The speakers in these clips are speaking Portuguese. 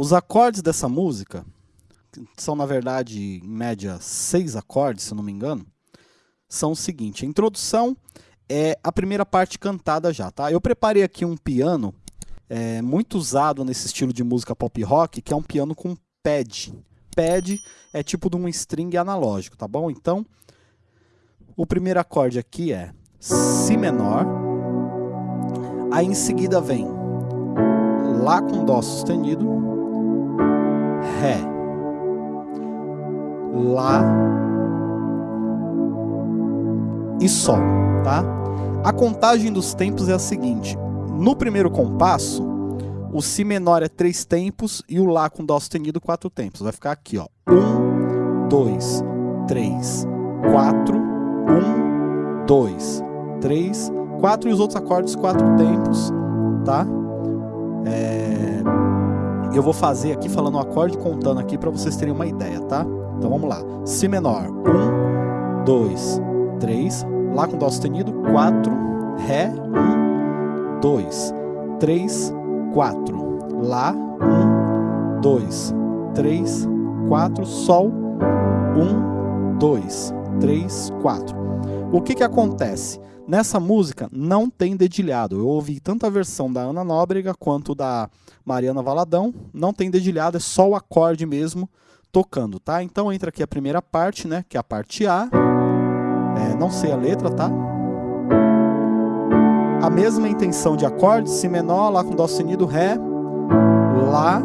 os acordes dessa música, são na verdade em média seis acordes, se não me engano, são o seguinte, a introdução é a primeira parte cantada já, tá? Eu preparei aqui um piano é, muito usado nesse estilo de música pop rock, que é um piano com pad. Pad é tipo de um string analógico, tá bom? Então, o primeiro acorde aqui é Si menor, aí em seguida vem Lá com Dó sustenido, Ré, Lá e Sol, tá? A contagem dos tempos é a seguinte, no primeiro compasso, o Si menor é três tempos e o Lá com Dó sustenido quatro tempos. Vai ficar aqui, ó. Um, dois, três, quatro, um, dois, três, quatro e os outros acordes quatro tempos, tá? É... Eu vou fazer aqui falando o acorde contando aqui para vocês terem uma ideia, tá? Então vamos lá. Si menor, um, dois, três, Lá com Dó sustenido, quatro, Ré, um, 2, 3, 4. Lá, 1, 2, 3, 4. Sol, 1, 2, 3, 4. O que que acontece? Nessa música não tem dedilhado. Eu ouvi tanto a versão da Ana Nóbrega quanto da Mariana Valadão. Não tem dedilhado, é só o acorde mesmo tocando, tá? Então entra aqui a primeira parte, né? Que é a parte A. É, não sei a letra, tá? a mesma intenção de acorde, Si menor, Lá com Dó sustenido, Ré, Lá,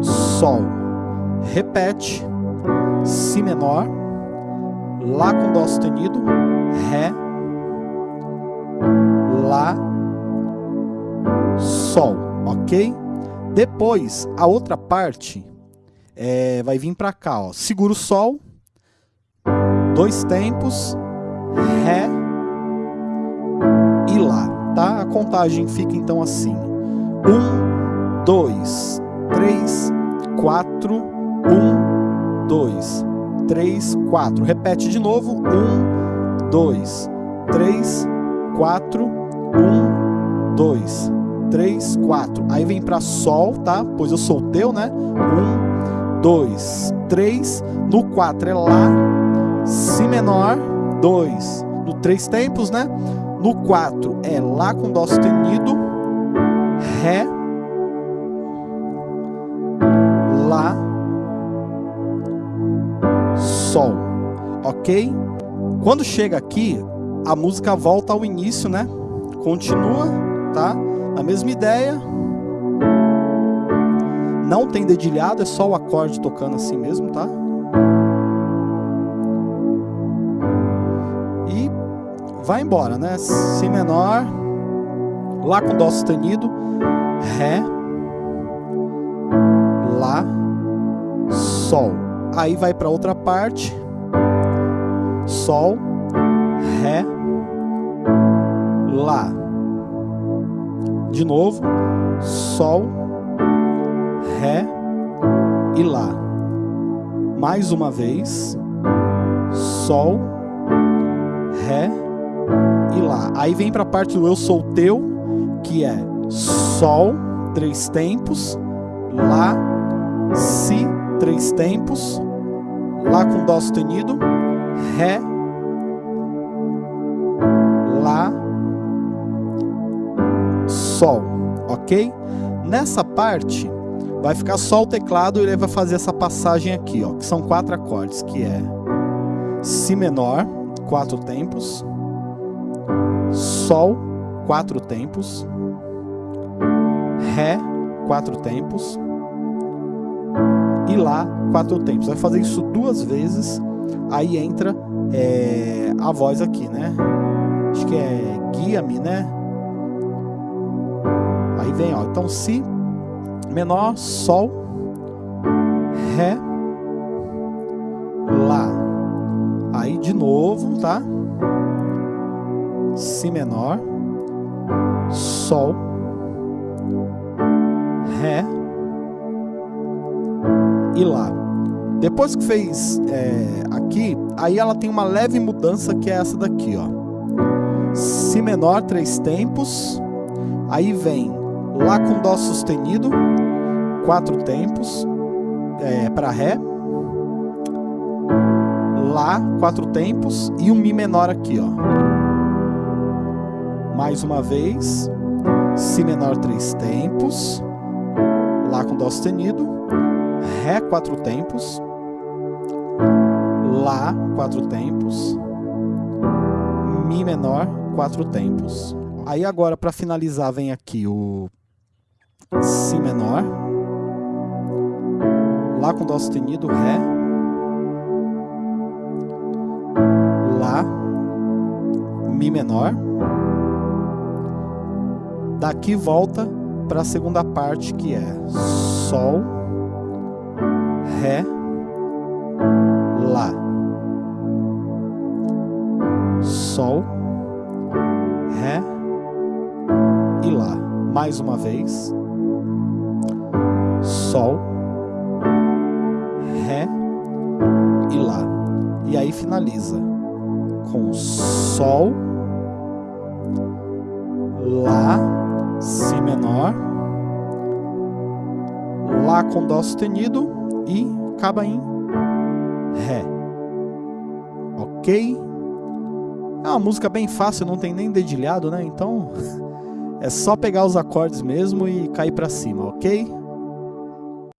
Sol. Repete, Si menor, Lá com Dó sustenido, Ré, Lá, Sol, ok? Depois, a outra parte é, vai vir para cá, ó. segura o Sol, dois tempos, Ré, Lá, tá? A contagem fica então assim: um, dois, três, quatro, um, dois, três, quatro. Repete de novo: um, dois, três, quatro, um, dois, três, quatro. Aí vem para Sol, tá? Pois eu sou teu, né? Um, dois, três. No quatro é Lá, Si menor, dois. No três tempos, né? No 4 é Lá com Dó sustenido, Ré, Lá, Quando chega aqui, a música volta ao início, né? Continua, tá? A mesma ideia. Não tem dedilhado, é só o acorde tocando assim mesmo, tá? vai embora, né? Si menor, Lá com Dó sustenido, Ré, Lá, Sol. Aí vai para outra parte, Sol, Ré, Lá. De novo, Sol, Ré e Lá. Mais uma vez, Sol, Ré, e Lá. Aí vem para a parte do Eu Sou Teu, que é Sol, três tempos, Lá, Si, três tempos, Lá com Dó sustenido, Ré, Lá, Sol, ok? Nessa parte, vai ficar só o teclado e ele vai fazer essa passagem aqui, ó, que são quatro acordes, que é Si menor, quatro tempos, Sol, quatro tempos. Ré, quatro tempos. E Lá, quatro tempos. Vai fazer isso duas vezes. Aí entra é, a voz aqui, né? Acho que é guia-me, né? Aí vem, ó. Então, Si menor, Sol, Ré, Lá. Aí de novo, tá? Si menor, Sol, Ré e Lá. Depois que fez é, aqui, aí ela tem uma leve mudança que é essa daqui, ó. Si menor, três tempos. Aí vem Lá com Dó sustenido, quatro tempos é, para Ré, Lá quatro tempos e um Mi menor aqui, ó. Mais uma vez, Si menor três tempos, Lá com Dó sustenido, Ré quatro tempos, Lá quatro tempos, Mi menor quatro tempos. Aí agora para finalizar vem aqui o Si menor, Lá com Dó sustenido, Ré, Lá, Mi menor. Daqui volta para a segunda parte que é Sol, Ré, Sol, Ré e Lá. Mais uma vez. Sol, Ré e Lá. E aí finaliza com Sol, Lá, Si menor, Lá com Dó sustenido e acaba em Ré. Ok? É uma música bem fácil, não tem nem dedilhado, né? Então é só pegar os acordes mesmo e cair para cima, ok?